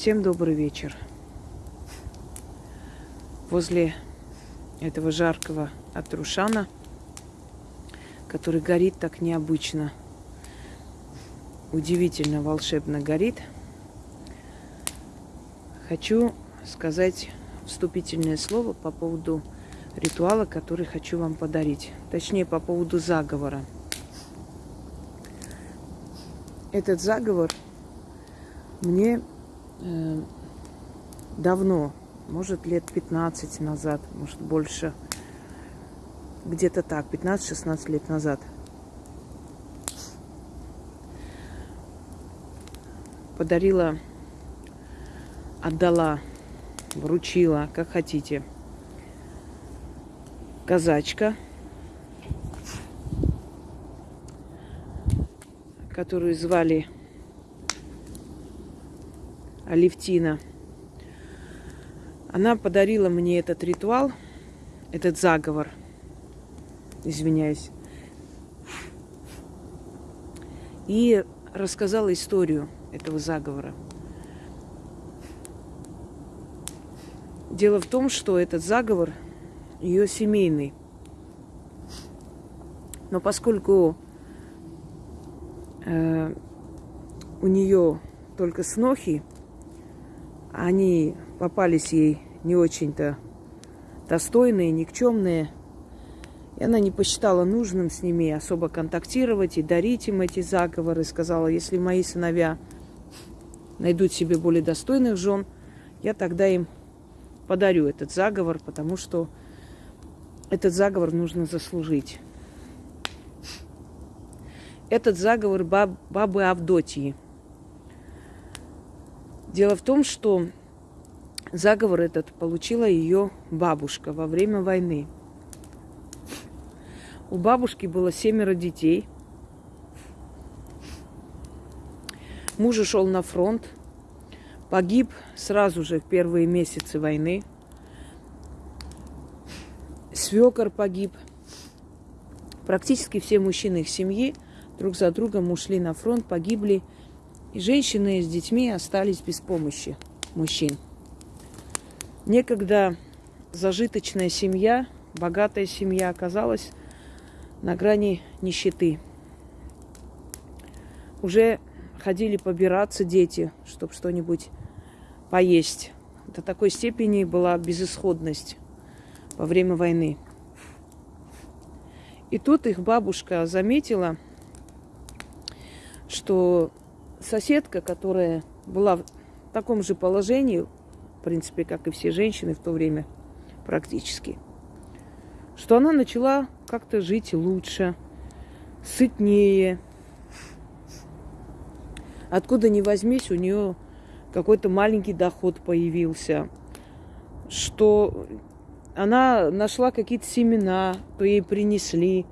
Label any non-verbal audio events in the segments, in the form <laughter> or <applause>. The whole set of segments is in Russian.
Всем добрый вечер. Возле этого жаркого Атрушана, который горит так необычно, удивительно, волшебно горит, хочу сказать вступительное слово по поводу ритуала, который хочу вам подарить. Точнее, по поводу заговора. Этот заговор мне давно, может лет 15 назад, может больше, где-то так, 15-16 лет назад, подарила, отдала, вручила, как хотите, казачка, которую звали Алевтина. Она подарила мне этот ритуал, этот заговор. Извиняюсь. И рассказала историю этого заговора. Дело в том, что этот заговор ее семейный. Но поскольку э, у нее только снохи, они попались ей не очень-то достойные, никчемные. И она не посчитала нужным с ними особо контактировать и дарить им эти заговоры. Сказала, если мои сыновья найдут себе более достойных жен, я тогда им подарю этот заговор, потому что этот заговор нужно заслужить. Этот заговор баб, бабы Авдотьи – Дело в том, что заговор этот получила ее бабушка во время войны. У бабушки было семеро детей. Муж ушел на фронт, погиб сразу же в первые месяцы войны. Свекор погиб. Практически все мужчины их семьи друг за другом ушли на фронт, погибли – и женщины с детьми остались без помощи мужчин. Некогда зажиточная семья, богатая семья оказалась на грани нищеты. Уже ходили побираться дети, чтобы что-нибудь поесть. До такой степени была безысходность во время войны. И тут их бабушка заметила, что соседка, которая была в таком же положении, в принципе, как и все женщины в то время практически, что она начала как-то жить лучше, сытнее. Откуда ни возьмись, у нее какой-то маленький доход появился, что она нашла какие-то семена, то ей принесли.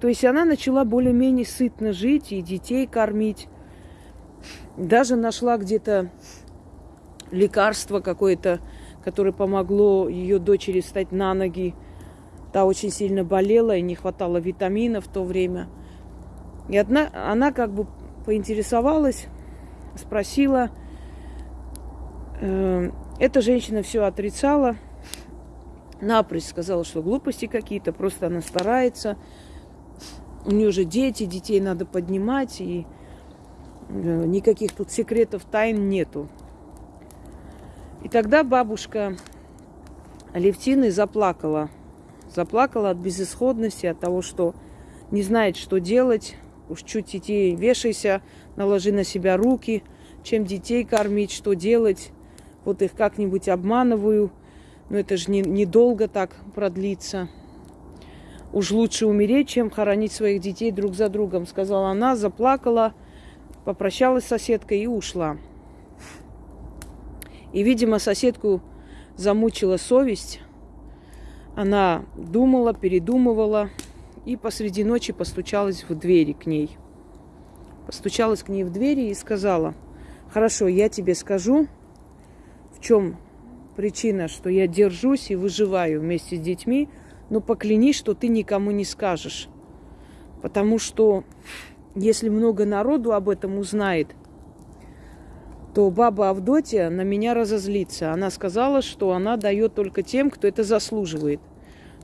То есть она начала более-менее сытно жить и детей кормить. Даже нашла где-то лекарство какое-то, которое помогло ее дочери встать на ноги. Та очень сильно болела и не хватало витаминов в то время. И одна, она как бы поинтересовалась, спросила. Э, эта женщина все отрицала. Напрочь сказала, что глупости какие-то, просто она старается. У нее же дети, детей надо поднимать. И никаких тут секретов, тайн нету. И тогда бабушка Алевтины заплакала. Заплакала от безысходности, от того, что не знает, что делать. Уж чуть детей вешайся, наложи на себя руки, чем детей кормить, что делать. Вот их как-нибудь обманываю. Но это же недолго не так продлится. Уж лучше умереть, чем хоронить своих детей друг за другом, сказала она, заплакала попрощалась с соседкой и ушла. И, видимо, соседку замучила совесть. Она думала, передумывала и посреди ночи постучалась в двери к ней. Постучалась к ней в двери и сказала, хорошо, я тебе скажу, в чем причина, что я держусь и выживаю вместе с детьми, но поклянись, что ты никому не скажешь. Потому что если много народу об этом узнает, то баба Авдотья на меня разозлится. Она сказала, что она дает только тем, кто это заслуживает.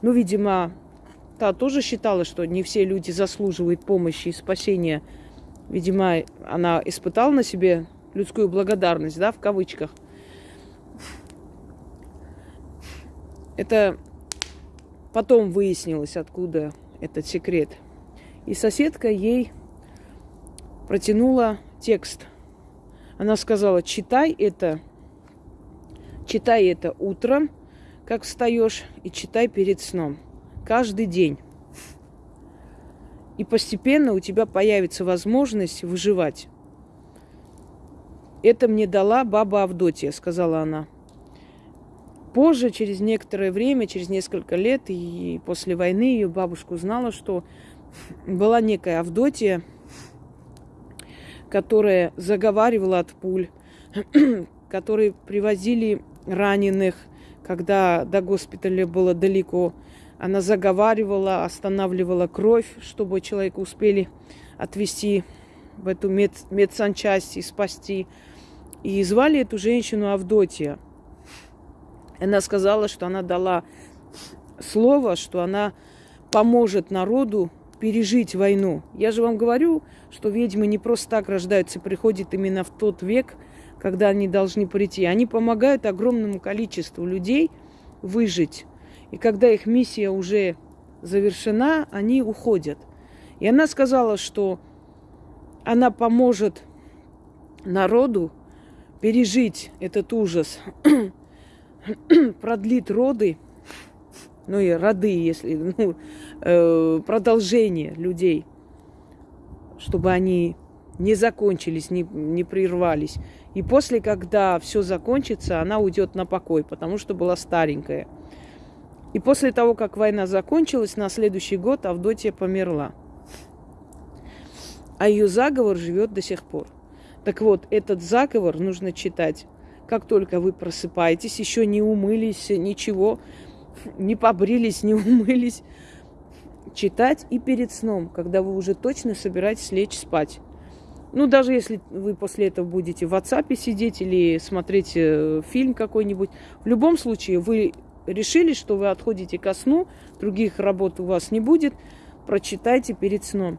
Ну, видимо, та тоже считала, что не все люди заслуживают помощи и спасения. Видимо, она испытала на себе людскую благодарность, да, в кавычках. Это потом выяснилось, откуда этот секрет. И соседка ей протянула текст. Она сказала, читай это, читай это утром, как встаешь, и читай перед сном. Каждый день. И постепенно у тебя появится возможность выживать. Это мне дала баба Авдотья, сказала она. Позже, через некоторое время, через несколько лет, и после войны ее бабушка узнала, что была некая Авдотья, которая заговаривала от пуль, <clears throat> которые привозили раненых, когда до госпиталя было далеко. Она заговаривала, останавливала кровь, чтобы человека успели отвезти в эту мед, медсанчасть и спасти. И звали эту женщину Авдотья. Она сказала, что она дала слово, что она поможет народу пережить войну. Я же вам говорю, что ведьмы не просто так рождаются, приходят именно в тот век, когда они должны прийти. Они помогают огромному количеству людей выжить. И когда их миссия уже завершена, они уходят. И она сказала, что она поможет народу пережить этот ужас, <clears throat> продлит роды, ну и роды, если, <laughs> ну, э, продолжение людей, чтобы они не закончились, не, не прервались. И после, когда все закончится, она уйдет на покой, потому что была старенькая. И после того, как война закончилась, на следующий год Авдотья померла. А ее заговор живет до сих пор. Так вот, этот заговор нужно читать, как только вы просыпаетесь, еще не умылись, ничего, не побрились, не <laughs> умылись. Читать и перед сном, когда вы уже точно собираетесь лечь спать. Ну, даже если вы после этого будете в WhatsApp сидеть или смотреть э, фильм какой-нибудь, в любом случае вы решили, что вы отходите ко сну, других работ у вас не будет, прочитайте перед сном.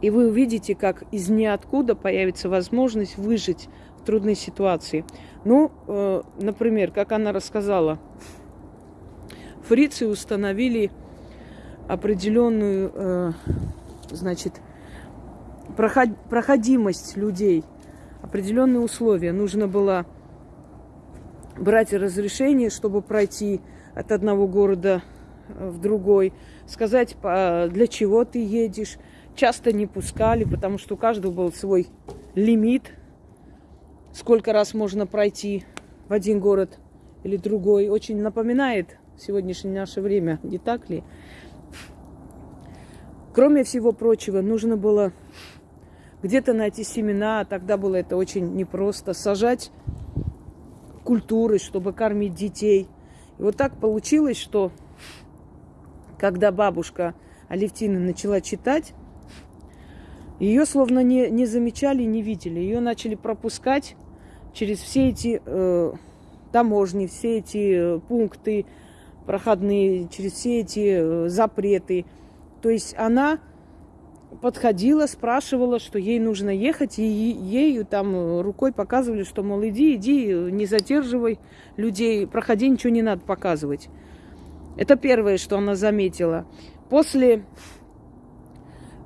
И вы увидите, как из ниоткуда появится возможность выжить в трудной ситуации. Ну, э, например, как она рассказала, фрицы установили определенную, э, значит, проход, проходимость людей, определенные условия. Нужно было брать разрешение, чтобы пройти от одного города э, в другой, сказать, для чего ты едешь. Часто не пускали, потому что у каждого был свой лимит, сколько раз можно пройти в один город или другой. Очень напоминает сегодняшнее наше время, не так ли? Кроме всего прочего, нужно было где-то найти семена, тогда было это очень непросто, сажать культуры, чтобы кормить детей. И вот так получилось, что когда бабушка Алевтина начала читать, ее словно не, не замечали, не видели. Ее начали пропускать через все эти э, таможни, все эти э, пункты проходные, через все эти э, запреты. То есть она подходила, спрашивала, что ей нужно ехать, и ею там рукой показывали, что, мол, иди, иди, не задерживай людей, проходи, ничего не надо показывать. Это первое, что она заметила. После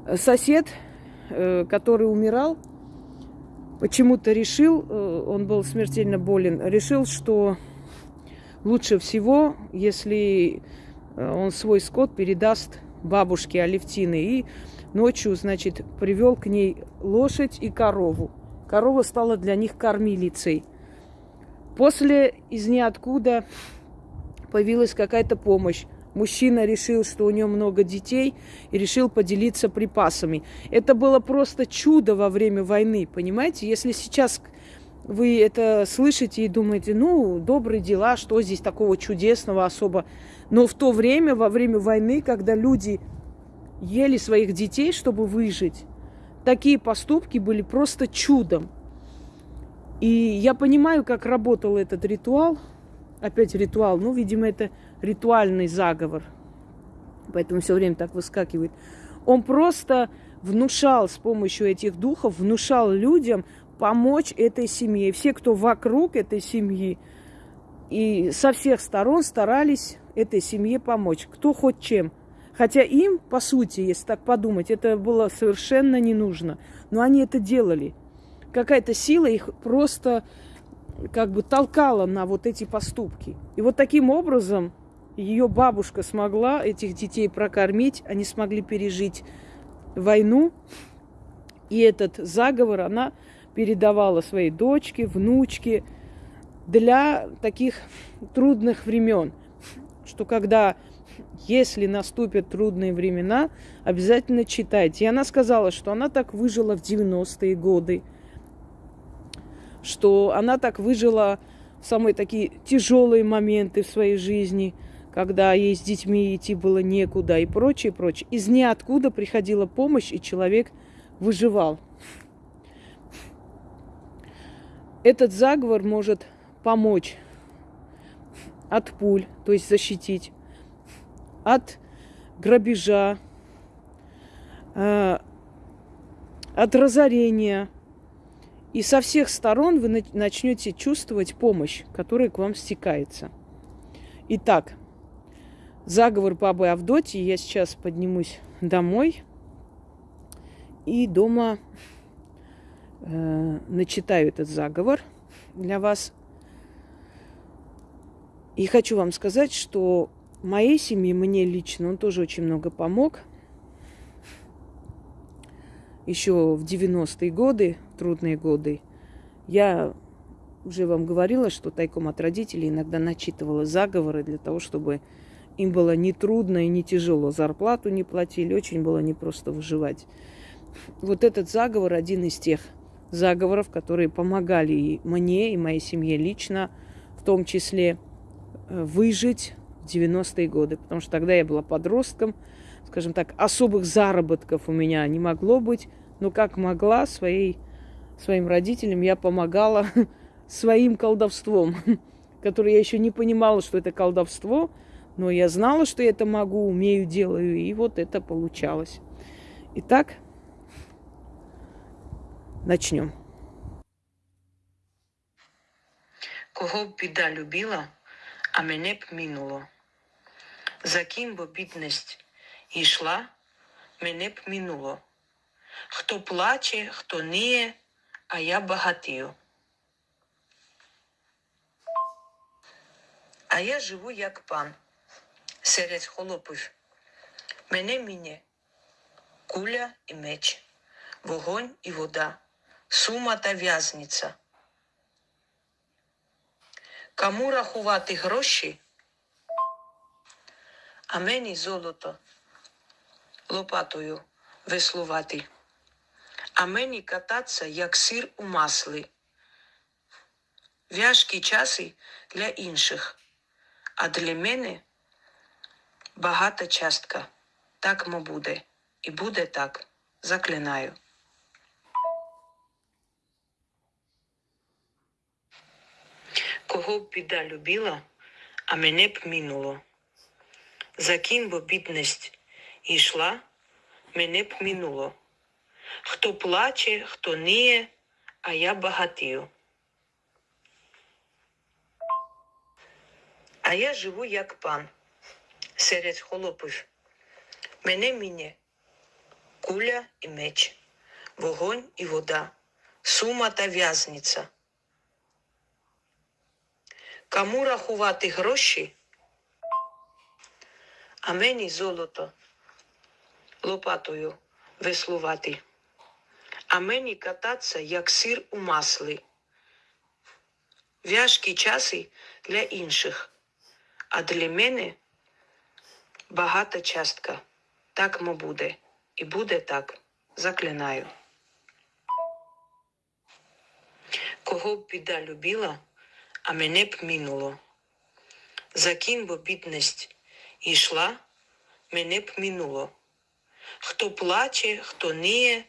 э, сосед, э, который умирал, почему-то решил, э, он был смертельно болен, решил, что лучше всего, если он свой скот передаст бабушке Алевтины. И ночью, значит, привел к ней лошадь и корову. Корова стала для них кормилицей. После из ниоткуда появилась какая-то помощь. Мужчина решил, что у него много детей, и решил поделиться припасами. Это было просто чудо во время войны, понимаете? Если сейчас вы это слышите и думаете, ну, добрые дела, что здесь такого чудесного особо. Но в то время, во время войны, когда люди ели своих детей, чтобы выжить. Такие поступки были просто чудом. И я понимаю, как работал этот ритуал. Опять ритуал. Ну, видимо, это ритуальный заговор. Поэтому все время так выскакивает. Он просто внушал с помощью этих духов, внушал людям помочь этой семье. Все, кто вокруг этой семьи, и со всех сторон старались этой семье помочь. Кто хоть чем. Хотя им, по сути, если так подумать, это было совершенно не нужно. Но они это делали. Какая-то сила их просто как бы толкала на вот эти поступки. И вот таким образом ее бабушка смогла этих детей прокормить, они смогли пережить войну. И этот заговор она передавала своей дочке, внучке для таких трудных времен, что когда, если наступят трудные времена, обязательно читайте. И она сказала, что она так выжила в 90-е годы, что она так выжила в самые такие тяжелые моменты в своей жизни – когда ей с детьми идти было некуда и прочее, прочее. Из ниоткуда приходила помощь, и человек выживал. Этот заговор может помочь от пуль, то есть защитить, от грабежа, э, от разорения. И со всех сторон вы начнете чувствовать помощь, которая к вам стекается. Итак, заговор бабы Авдотьи. Я сейчас поднимусь домой и дома э, начитаю этот заговор для вас. И хочу вам сказать, что моей семье, мне лично, он тоже очень много помог. Еще в 90-е годы, трудные годы, я уже вам говорила, что тайком от родителей иногда начитывала заговоры для того, чтобы им было не трудно и не тяжело. Зарплату не платили, очень было непросто выживать. Вот этот заговор один из тех заговоров, которые помогали и мне, и моей семье лично, в том числе э, выжить в 90-е годы. Потому что тогда я была подростком, скажем так, особых заработков у меня не могло быть, но как могла своей, своим родителям я помогала <laughs> своим колдовством, <laughs> которое я еще не понимала, что это колдовство – но я знала, что я это могу, умею, делаю, и вот это получалось. Итак, начнем. Кого б біда любила, а мене б минуло. За ким бо бідність йшла, мене б минуло. Хто плаче, хто ніє, а я багатію. А я живу як пан серед холопів. Мене мінє куля і меч, вогонь і вода, сума та в'язниця. Кому рахувати гроші? А мені золото лопатою веслувати, а мені кататися, як сир у маслі. Вяжкі часи для інших, а для мене багата частка. Так мо буде. І буде так. Заклинаю. Кого б біда любила, а мене б минуло. За ким бо бідність йшла, мене б минуло. Хто плаче, хто ніє, а я багатію. А я живу як пан серед холопів. Мене мінє куля і меч, вогонь і вода, сума та в'язниця. Кому рахувати гроші? А мені золото лопатою веслувати, а мені кататися, як сир у маслі. Вяжкі часи для інших, а для мене багата частка. Так мо буде. І буде так. Заклинаю. Кого б біда любила, а мене б минуло. За ким бо бідність йшла, мене б минуло. Хто плаче, хто ніє,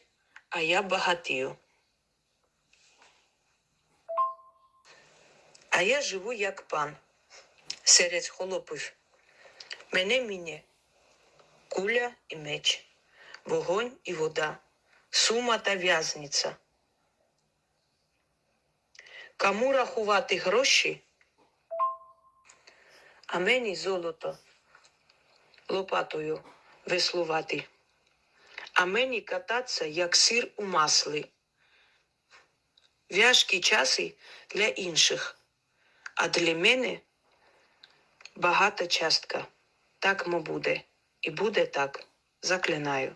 а я багатію. А я живу як пан серед холопів. Мене мінє куля і меч, вогонь і вода, сума та в'язниця. Кому рахувати гроші, а мені золото лопатою веслувати, а мені кататися, як сир у маслі. Вяжкі часи для інших, а для мене багата частка. Так мо буде. І буде так. Заклинаю.